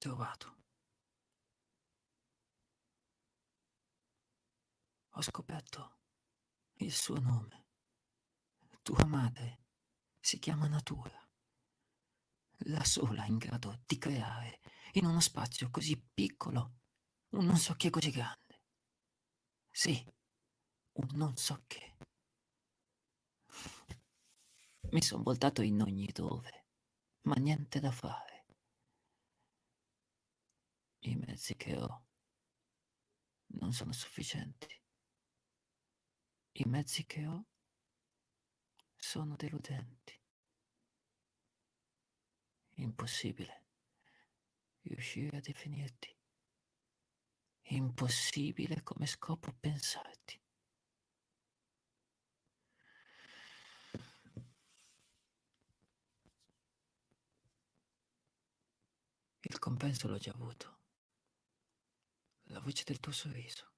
trovato. Ho scoperto il suo nome. Tua madre si chiama Natura. La sola in grado di creare in uno spazio così piccolo un non so che così grande. Sì, un non so che. Mi sono voltato in ogni dove, ma niente da fare. I mezzi che ho non sono sufficienti. I mezzi che ho sono deludenti. Impossibile riuscire a definirti. Impossibile come scopo pensarti. Il compenso l'ho già avuto. Voce del tuo sorriso.